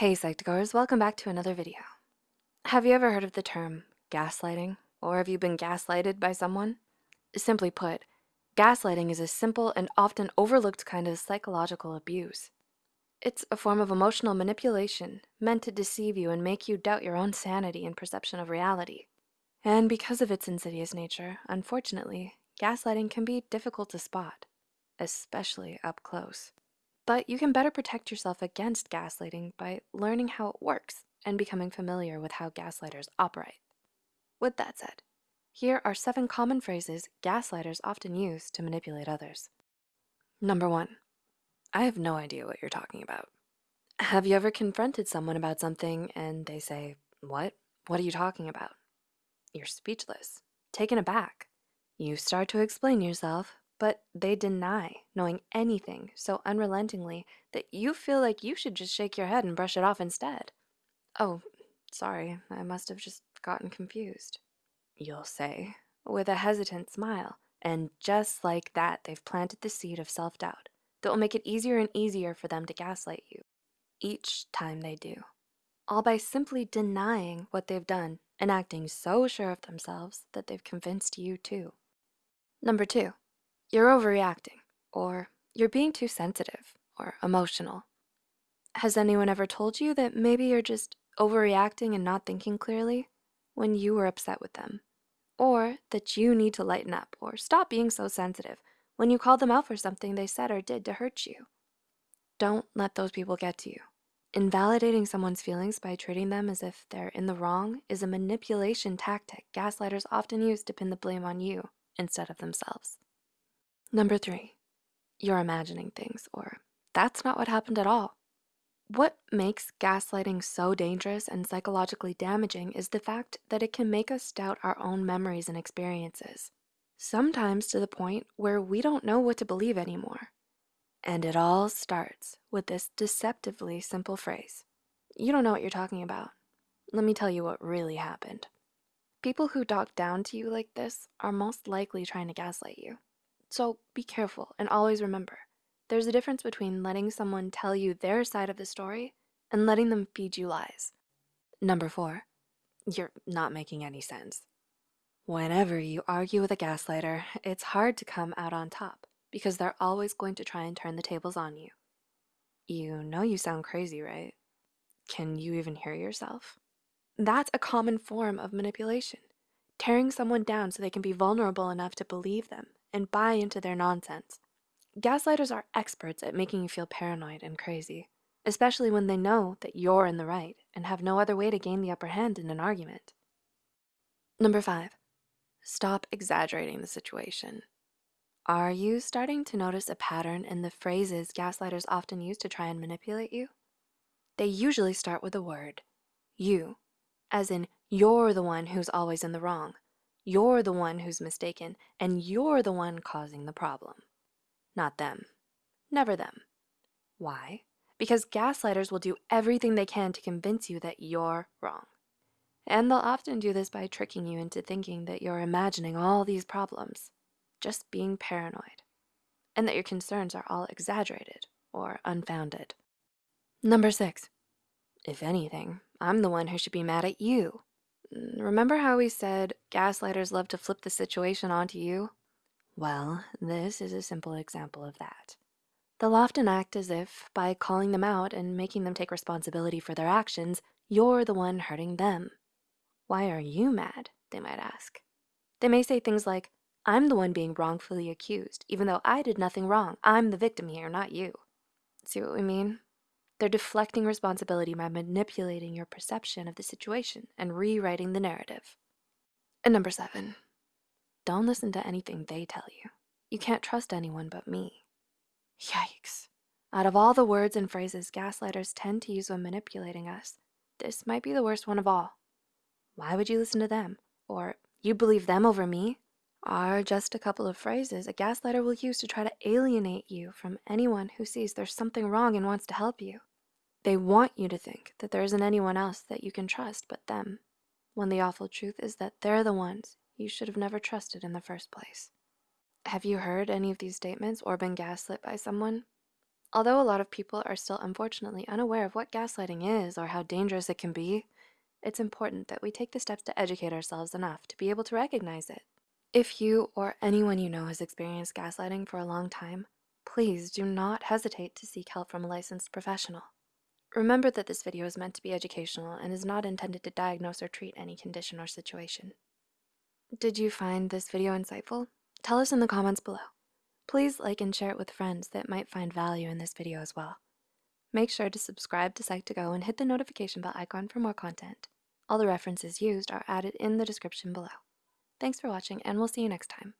Hey Psych2Goers, welcome back to another video. Have you ever heard of the term gaslighting? Or have you been gaslighted by someone? Simply put, gaslighting is a simple and often overlooked kind of psychological abuse. It's a form of emotional manipulation meant to deceive you and make you doubt your own sanity and perception of reality. And because of its insidious nature, unfortunately, gaslighting can be difficult to spot, especially up close. But you can better protect yourself against gaslighting by learning how it works and becoming familiar with how gaslighters operate. With that said, here are seven common phrases gaslighters often use to manipulate others. Number one, I have no idea what you're talking about. Have you ever confronted someone about something and they say, What? What are you talking about? You're speechless, taken aback. You start to explain yourself, but they deny knowing anything so unrelentingly that you feel like you should just shake your head and brush it off instead. Oh, sorry, I must have just gotten confused. You'll say, with a hesitant smile, and just like that, they've planted the seed of self doubt that will make it easier and easier for them to gaslight you each time they do, all by simply denying what they've done and acting so sure of themselves that they've convinced you too. Number two, you're overreacting, or you're being too sensitive or emotional. Has anyone ever told you that maybe you're just overreacting and not thinking clearly when you were upset with them? Or that you need to lighten up or stop being so sensitive when you call them out for something they said or did to hurt you? Don't let those people get to you. Invalidating someone's feelings by treating them as if they're in the wrong is a manipulation tactic gaslighters often use to pin the blame on you instead of themselves. Number three, you're imagining things, or that's not what happened at all. What makes gaslighting so dangerous and psychologically damaging is the fact that it can make us doubt our own memories and experiences, sometimes to the point where we don't know what to believe anymore. And it all starts with this deceptively simple phrase You don't know what you're talking about. Let me tell you what really happened. People who talk down to you like this are most likely trying to gaslight you. So be careful and always remember there's a difference between letting someone tell you their side of the story and letting them feed you lies. Number four, you're not making any sense. Whenever you argue with a gaslighter, it's hard to come out on top because they're always going to try and turn the tables on you. You know you sound crazy, right? Can you even hear yourself? That's a common form of manipulation, tearing someone down so they can be vulnerable enough to believe them and buy into their nonsense. Gaslighters are experts at making you feel paranoid and crazy, especially when they know that you're in the right and have no other way to gain the upper hand in an argument. Number five, stop exaggerating the situation. Are you starting to notice a pattern in the phrases gaslighters often use to try and manipulate you? They usually start with the word you, as in you're the one who's always in the wrong, you're the one who's mistaken, and you're the one causing the problem. Not them. Never them. Why? Because gaslighters will do everything they can to convince you that you're wrong. And they'll often do this by tricking you into thinking that you're imagining all these problems just being paranoid, and that your concerns are all exaggerated or unfounded. Number six, if anything, I'm the one who should be mad at you. Mm, remember how we said gaslighters love to flip the situation onto you? Well, this is a simple example of that. They'll often act as if, by calling them out and making them take responsibility for their actions, you're the one hurting them. Why are you mad? They might ask. They may say things like, I'm the one being wrongfully accused, even though I did nothing wrong. I'm the victim here, not you. See what we mean? They're deflecting responsibility by manipulating your perception of the situation and rewriting the narrative. And number seven, don't listen to anything they tell you. You can't trust anyone but me. Yikes. Out of all the words and phrases gaslighters tend to use when manipulating us, this might be the worst one of all. Why would you listen to them? Or you believe them over me? Are just a couple of phrases a gaslighter will use to try to alienate you from anyone who sees there's something wrong and wants to help you. They want you to think that there isn't anyone else that you can trust but them, when the awful truth is that they're the ones you should have never trusted in the first place. Have you heard any of these statements or been gaslit by someone? Although a lot of people are still unfortunately unaware of what gaslighting is or how dangerous it can be, it's important that we take the steps to educate ourselves enough to be able to recognize it. If you or anyone you know has experienced gaslighting for a long time, please do not hesitate to seek help from a licensed professional. Remember that this video is meant to be educational and is not intended to diagnose or treat any condition or situation. Did you find this video insightful? Tell us in the comments below. Please like and share it with friends that might find value in this video as well. Make sure to subscribe to Psych2Go and hit the notification bell icon for more content. All the references used are added in the description below. Thanks for watching and we'll see you next time.